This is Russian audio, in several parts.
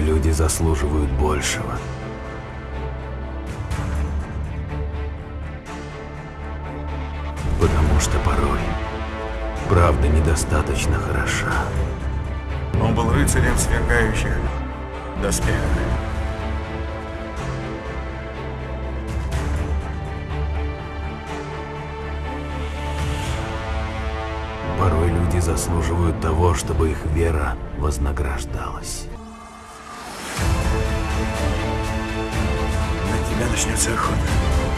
Порой люди заслуживают большего. Потому что порой правда недостаточно хороша. Он был рыцарем в сверкающих доспехах. Порой люди заслуживают того, чтобы их вера вознаграждалась. Начнется охота.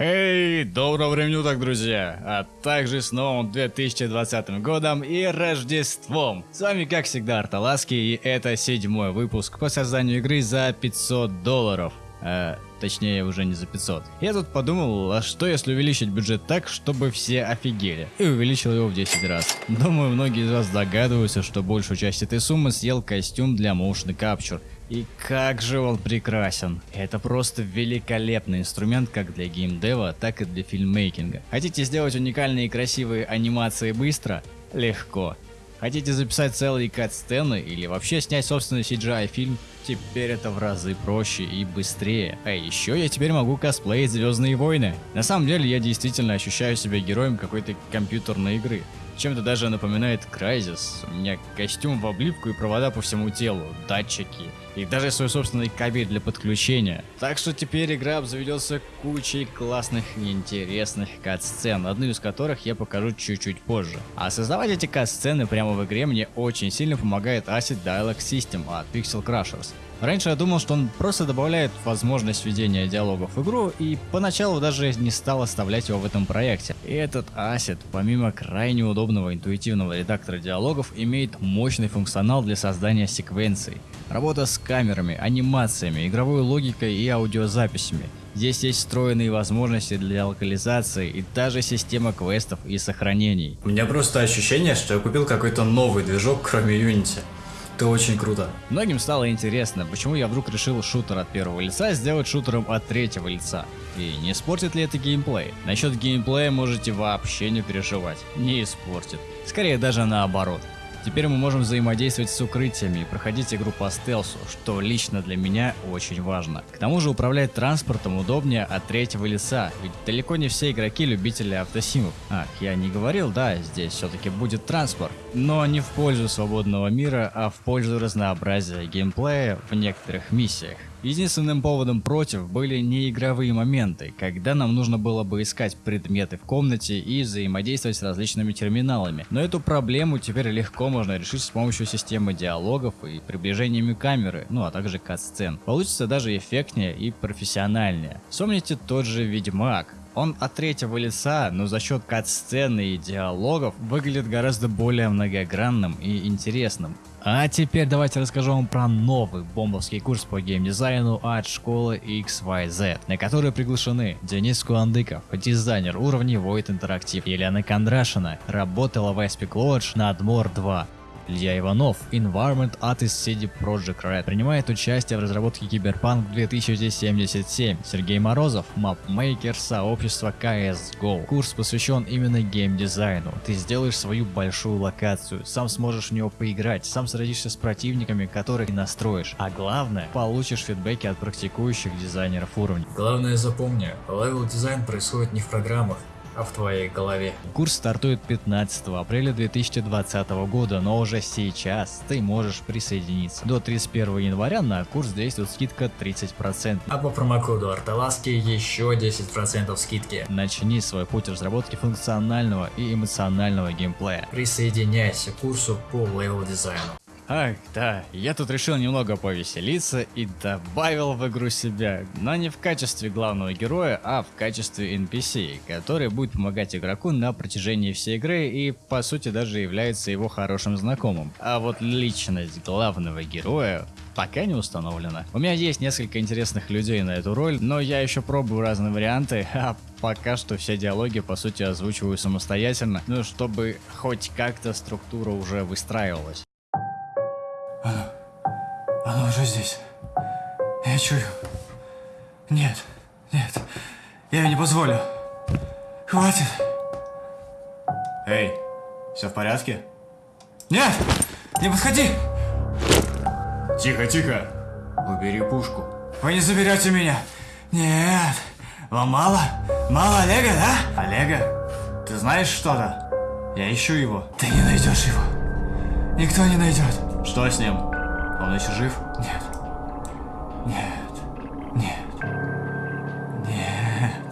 Эй, доброго времени уток, друзья! А также с новым 2020 годом и Рождеством! С вами, как всегда, Арталаски, и это седьмой выпуск по созданию игры за 500 долларов. А, точнее, уже не за 500. Я тут подумал, а что если увеличить бюджет так, чтобы все офигели? И увеличил его в 10 раз. Думаю, многие из вас догадываются, что большую часть этой суммы съел костюм для Motion Capture. И как же он прекрасен. Это просто великолепный инструмент как для геймдева, так и для фильммейкинга. Хотите сделать уникальные и красивые анимации быстро? Легко. Хотите записать целые кат-сцены или вообще снять собственный CGI фильм? Теперь это в разы проще и быстрее. А еще я теперь могу косплеить Звездные войны. На самом деле я действительно ощущаю себя героем какой-то компьютерной игры. Чем-то даже напоминает Crysis. У меня костюм в облипку и провода по всему телу, датчики и даже свой собственный кабель для подключения. Так что теперь игра обзаведется кучей классных и интересных кат-сцен, одну из которых я покажу чуть-чуть позже. А создавать эти кат-сцены прямо в игре мне очень сильно помогает Acid Dialog System от Pixel Crushers. Раньше я думал, что он просто добавляет возможность введения диалогов в игру, и поначалу даже не стал оставлять его в этом проекте. И этот Asset, помимо крайне удобного интуитивного редактора диалогов, имеет мощный функционал для создания секвенций. Работа с камерами, анимациями, игровой логикой и аудиозаписями. Здесь есть встроенные возможности для локализации и даже система квестов и сохранений. У меня просто ощущение, что я купил какой-то новый движок, кроме Unity. Это очень круто. Многим стало интересно, почему я вдруг решил шутер от первого лица сделать шутером от третьего лица. И не испортит ли это геймплей? Насчет геймплея можете вообще не переживать. Не испортит. Скорее даже наоборот. Теперь мы можем взаимодействовать с укрытиями и проходить игру по стелсу, что лично для меня очень важно. К тому же управлять транспортом удобнее от третьего лица, ведь далеко не все игроки любители автосимов. Ах, я не говорил, да, здесь все-таки будет транспорт, но не в пользу свободного мира, а в пользу разнообразия геймплея в некоторых миссиях. Единственным поводом против были неигровые моменты, когда нам нужно было бы искать предметы в комнате и взаимодействовать с различными терминалами. Но эту проблему теперь легко можно решить с помощью системы диалогов и приближениями камеры, ну а также кат-сцен. Получится даже эффектнее и профессиональнее. Вспомните тот же Ведьмак. Он от третьего лица, но за счет кат-сцены и диалогов выглядит гораздо более многогранным и интересным. А теперь давайте расскажу вам про новый бомбовский курс по геймдизайну от школы XYZ, на который приглашены Денис Куандыков, дизайнер уровней Void Interactive, Елена Кондрашина, работала в Ice-Pick Lodge над Мор 2, Илья Иванов, Environment Artist CD Projekt Red, принимает участие в разработке Киберпанк 2077. Сергей Морозов, мапмейкер сообщества CSGO. Курс посвящен именно геймдизайну. Ты сделаешь свою большую локацию, сам сможешь в нее поиграть, сам сразишься с противниками, которых настроишь. А главное, получишь фидбэки от практикующих дизайнеров уровня. Главное запомни, level дизайн происходит не в программах, в твоей голове. Курс стартует 15 апреля 2020 года, но уже сейчас ты можешь присоединиться. До 31 января на курс действует скидка 30%. А по промокоду Арталаски еще 10% скидки. Начни свой путь разработки функционального и эмоционального геймплея. Присоединяйся к курсу по level дизайну. Ах, да, я тут решил немного повеселиться и добавил в игру себя, но не в качестве главного героя, а в качестве NPC, который будет помогать игроку на протяжении всей игры и по сути даже является его хорошим знакомым. А вот личность главного героя пока не установлена. У меня есть несколько интересных людей на эту роль, но я еще пробую разные варианты, а пока что все диалоги по сути озвучиваю самостоятельно, ну чтобы хоть как-то структура уже выстраивалась. Оно... Оно уже здесь. Я чую. Нет, нет. Я не позволю. Хватит. Эй, все в порядке? Нет! Не подходи! Тихо, тихо. Убери пушку. Вы не заберете меня. Нет. Вам мало? Мало Олега, да? Олега? Ты знаешь что-то? Я ищу его. Ты не найдешь его. Никто не найдет. Что с ним? Он еще жив? Нет. Нет. Нет. Нет.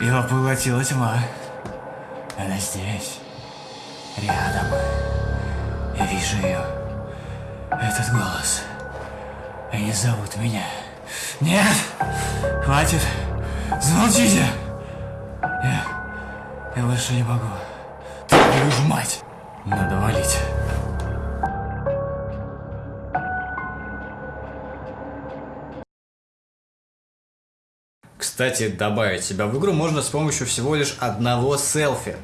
Его поглотила тьма. Она здесь. Рядом. Я вижу ее. Этот голос. Они зовут меня. Нет! Хватит! Замолчите! Я... Я больше не могу. Твою мать! Надо валить. Кстати, добавить себя в игру можно с помощью всего лишь одного селфи.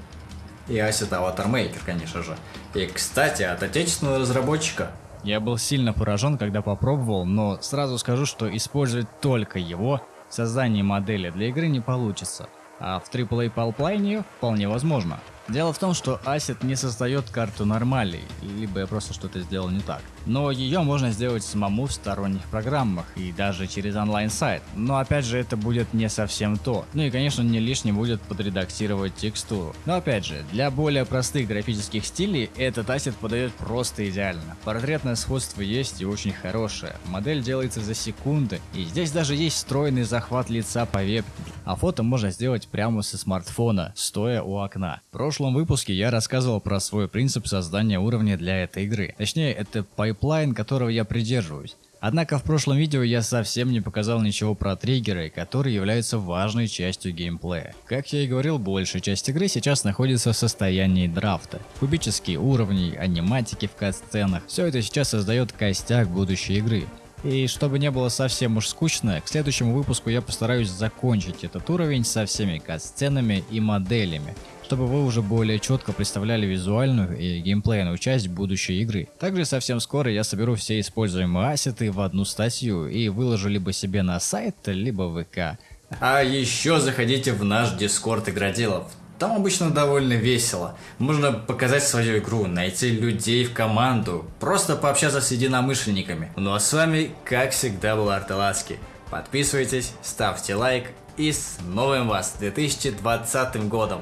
И Asset Avatar Maker, конечно же. И, кстати, от отечественного разработчика. Я был сильно поражен, когда попробовал, но сразу скажу, что использовать только его в создании модели для игры не получится. А в AAA Pipeline вполне возможно. Дело в том, что Asset не создает карту нормалей, либо я просто что-то сделал не так. Но ее можно сделать самому в сторонних программах и даже через онлайн-сайт. Но опять же это будет не совсем то. Ну и конечно не лишним будет подредактировать текстуру. Но опять же, для более простых графических стилей этот Asset подает просто идеально. Портретное сходство есть и очень хорошее. Модель делается за секунды. И здесь даже есть встроенный захват лица по вебке. А фото можно сделать прямо со смартфона, стоя у окна. В прошлом выпуске я рассказывал про свой принцип создания уровня для этой игры. Точнее, это пайплайн, которого я придерживаюсь. Однако в прошлом видео я совсем не показал ничего про триггеры, которые являются важной частью геймплея. Как я и говорил, большая часть игры сейчас находится в состоянии драфта. Кубические уровни, аниматики в кат-сценах, все это сейчас создает костяк будущей игры. И чтобы не было совсем уж скучно, к следующему выпуску я постараюсь закончить этот уровень со всеми кат-сценами и моделями, чтобы вы уже более четко представляли визуальную и геймплейную часть будущей игры. Также совсем скоро я соберу все используемые ассеты в одну статью и выложу либо себе на сайт, либо в ВК. А еще заходите в наш дискорд игроделов. Там обычно довольно весело. Можно показать свою игру, найти людей в команду, просто пообщаться с единомышленниками. Ну а с вами, как всегда, был Арталаски. Подписывайтесь, ставьте лайк и с новым вас 2020 годом!